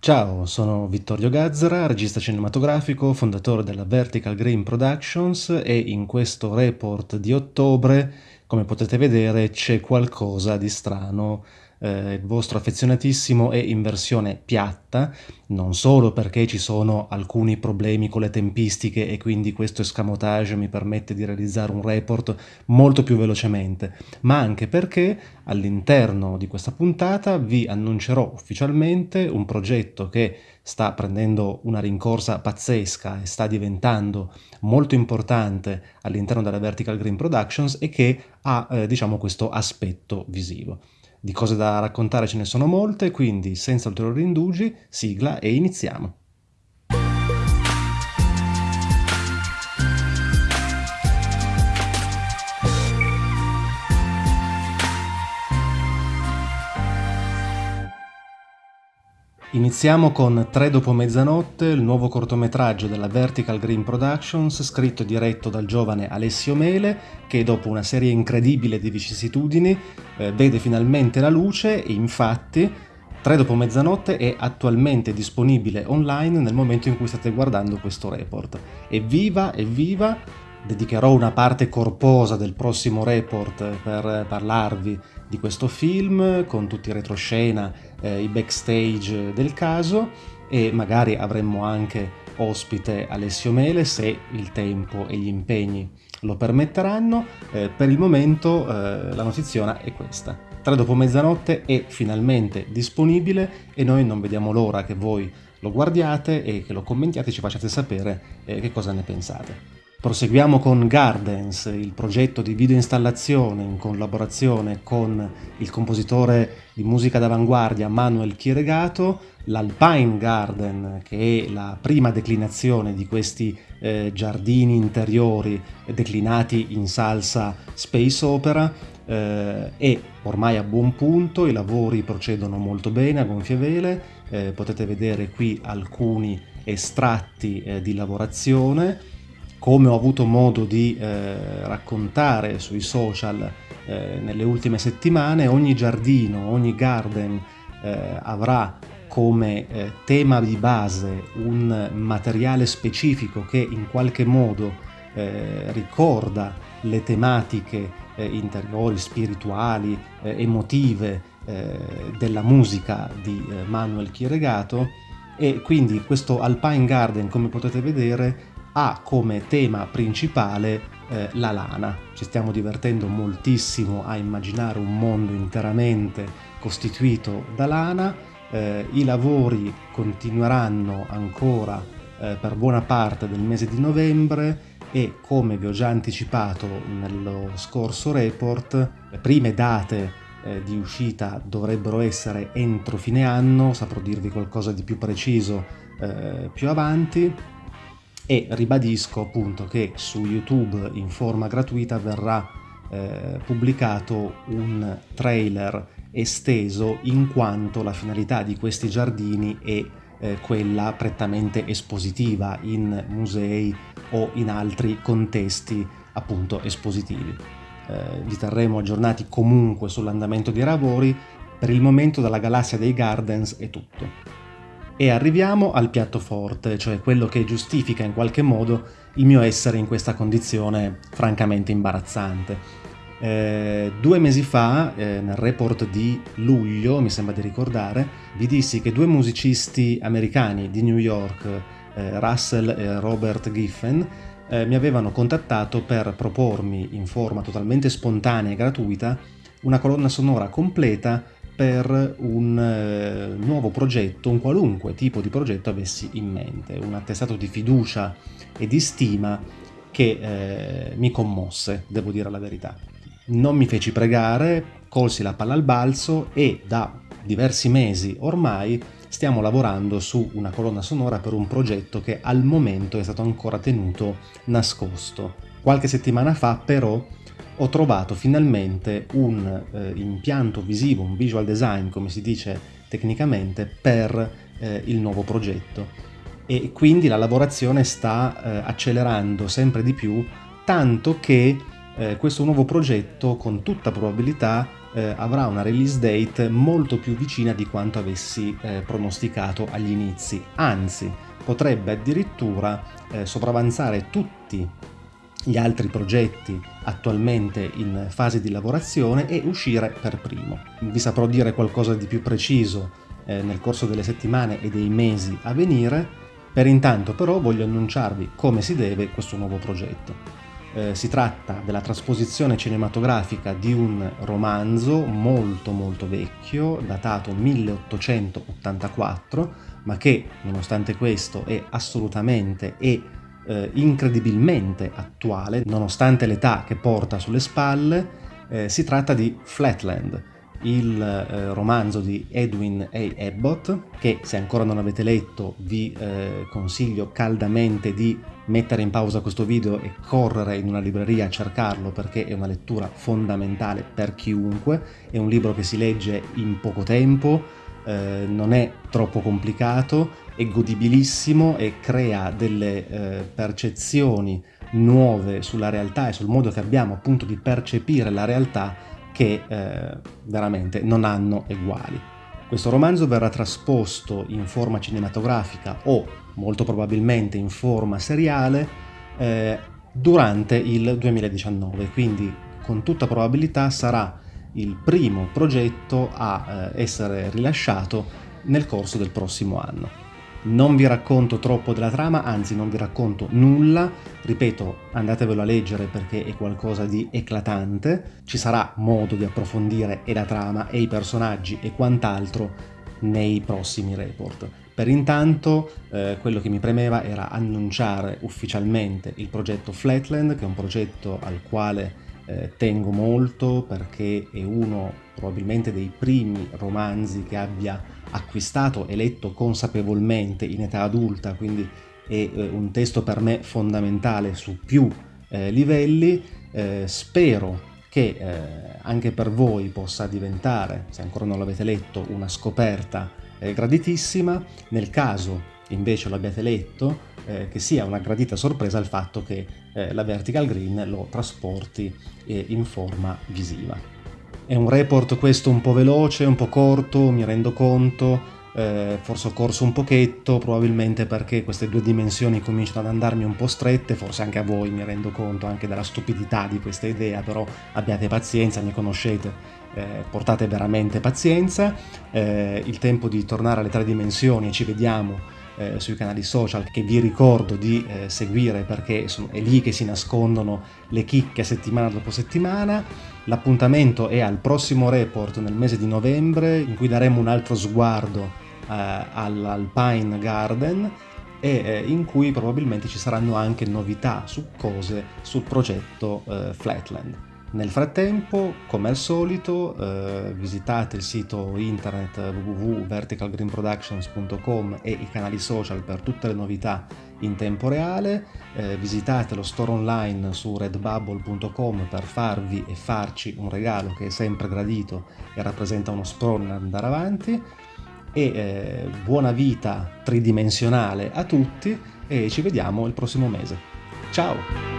Ciao, sono Vittorio Gazzara, regista cinematografico, fondatore della Vertical Green Productions e in questo report di ottobre, come potete vedere, c'è qualcosa di strano eh, il vostro affezionatissimo è in versione piatta, non solo perché ci sono alcuni problemi con le tempistiche e quindi questo escamotage mi permette di realizzare un report molto più velocemente, ma anche perché all'interno di questa puntata vi annuncerò ufficialmente un progetto che sta prendendo una rincorsa pazzesca e sta diventando molto importante all'interno della Vertical Green Productions e che ha eh, diciamo questo aspetto visivo. Di cose da raccontare ce ne sono molte, quindi senza ulteriori indugi, sigla e iniziamo. Iniziamo con Tre dopo mezzanotte, il nuovo cortometraggio della Vertical Green Productions, scritto e diretto dal giovane Alessio Mele, che dopo una serie incredibile di vicissitudini eh, vede finalmente la luce e infatti Tre dopo mezzanotte è attualmente disponibile online nel momento in cui state guardando questo report. Evviva, evviva! Dedicherò una parte corposa del prossimo report per parlarvi di questo film con tutti i retroscena, eh, i backstage del caso e magari avremmo anche ospite Alessio Mele se il tempo e gli impegni lo permetteranno. Eh, per il momento eh, la notiziona è questa. Tre dopo mezzanotte è finalmente disponibile e noi non vediamo l'ora che voi lo guardiate e che lo commentiate e ci facciate sapere eh, che cosa ne pensate. Proseguiamo con Gardens, il progetto di videoinstallazione in collaborazione con il compositore di musica d'avanguardia Manuel Chieregato, l'Alpine Garden, che è la prima declinazione di questi eh, giardini interiori declinati in salsa space opera, eh, è ormai a buon punto, i lavori procedono molto bene a gonfie vele, eh, potete vedere qui alcuni estratti eh, di lavorazione, come ho avuto modo di eh, raccontare sui social eh, nelle ultime settimane, ogni giardino, ogni garden eh, avrà come eh, tema di base un materiale specifico che in qualche modo eh, ricorda le tematiche eh, interiori, spirituali, emotive della musica di Manuel Chieregato e quindi questo Alpine Garden come potete vedere ha come tema principale eh, la lana. Ci stiamo divertendo moltissimo a immaginare un mondo interamente costituito da lana. Eh, I lavori continueranno ancora eh, per buona parte del mese di novembre e come vi ho già anticipato nello scorso report, le prime date eh, di uscita dovrebbero essere entro fine anno, saprò dirvi qualcosa di più preciso eh, più avanti e ribadisco appunto che su YouTube in forma gratuita verrà eh, pubblicato un trailer esteso in quanto la finalità di questi giardini è eh, quella prettamente espositiva in musei o in altri contesti appunto espositivi. Eh, vi terremo aggiornati comunque sull'andamento dei lavori, per il momento dalla galassia dei Gardens è tutto. E arriviamo al piatto forte, cioè quello che giustifica in qualche modo il mio essere in questa condizione francamente imbarazzante. Eh, due mesi fa, eh, nel report di luglio, mi sembra di ricordare, vi dissi che due musicisti americani di New York, eh, Russell e Robert Giffen, eh, mi avevano contattato per propormi in forma totalmente spontanea e gratuita una colonna sonora completa per un eh, nuovo progetto, un qualunque tipo di progetto avessi in mente, un attestato di fiducia e di stima che eh, mi commosse, devo dire la verità. Non mi feci pregare, colsi la palla al balzo e da diversi mesi ormai stiamo lavorando su una colonna sonora per un progetto che al momento è stato ancora tenuto nascosto. Qualche settimana fa però ho trovato finalmente un eh, impianto visivo, un visual design, come si dice tecnicamente, per eh, il nuovo progetto. E quindi la lavorazione sta eh, accelerando sempre di più, tanto che eh, questo nuovo progetto con tutta probabilità eh, avrà una release date molto più vicina di quanto avessi eh, pronosticato agli inizi, anzi potrebbe addirittura sopravanzare tutti gli altri progetti attualmente in fase di lavorazione e uscire per primo. Vi saprò dire qualcosa di più preciso eh, nel corso delle settimane e dei mesi a venire, per intanto però voglio annunciarvi come si deve questo nuovo progetto. Eh, si tratta della trasposizione cinematografica di un romanzo molto molto vecchio, datato 1884, ma che nonostante questo è assolutamente e eh, incredibilmente attuale, nonostante l'età che porta sulle spalle, eh, si tratta di Flatland, il eh, romanzo di Edwin A. Abbott, che se ancora non avete letto vi eh, consiglio caldamente di mettere in pausa questo video e correre in una libreria a cercarlo perché è una lettura fondamentale per chiunque, è un libro che si legge in poco tempo, eh, non è troppo complicato, è godibilissimo e crea delle eh, percezioni nuove sulla realtà e sul modo che abbiamo appunto di percepire la realtà che eh, veramente non hanno eguali. Questo romanzo verrà trasposto in forma cinematografica o molto probabilmente in forma seriale eh, durante il 2019, quindi con tutta probabilità sarà il primo progetto a eh, essere rilasciato nel corso del prossimo anno. Non vi racconto troppo della trama, anzi non vi racconto nulla, ripeto andatevelo a leggere perché è qualcosa di eclatante, ci sarà modo di approfondire e la trama e i personaggi e quant'altro nei prossimi report. Per intanto eh, quello che mi premeva era annunciare ufficialmente il progetto Flatland, che è un progetto al quale eh, tengo molto perché è uno probabilmente dei primi romanzi che abbia acquistato e letto consapevolmente in età adulta, quindi è eh, un testo per me fondamentale su più eh, livelli. Eh, spero che eh, anche per voi possa diventare, se ancora non l'avete letto, una scoperta eh, graditissima. Nel caso invece l'abbiate letto, eh, che sia una gradita sorpresa il fatto che eh, la Vertical Green lo trasporti eh, in forma visiva. È un report questo un po' veloce, un po' corto, mi rendo conto, eh, forse ho corso un pochetto, probabilmente perché queste due dimensioni cominciano ad andarmi un po' strette, forse anche a voi mi rendo conto anche della stupidità di questa idea, però abbiate pazienza, mi conoscete, eh, portate veramente pazienza, eh, il tempo di tornare alle tre dimensioni e ci vediamo eh, sui canali social che vi ricordo di eh, seguire perché sono, è lì che si nascondono le chicche settimana dopo settimana. L'appuntamento è al prossimo report nel mese di novembre in cui daremo un altro sguardo eh, all'Alpine Garden e eh, in cui probabilmente ci saranno anche novità su cose sul progetto eh, Flatland. Nel frattempo, come al solito, eh, visitate il sito internet www.verticalgreenproductions.com e i canali social per tutte le novità in tempo reale, eh, visitate lo store online su redbubble.com per farvi e farci un regalo che è sempre gradito e rappresenta uno sprone ad andare avanti e eh, buona vita tridimensionale a tutti e ci vediamo il prossimo mese. Ciao!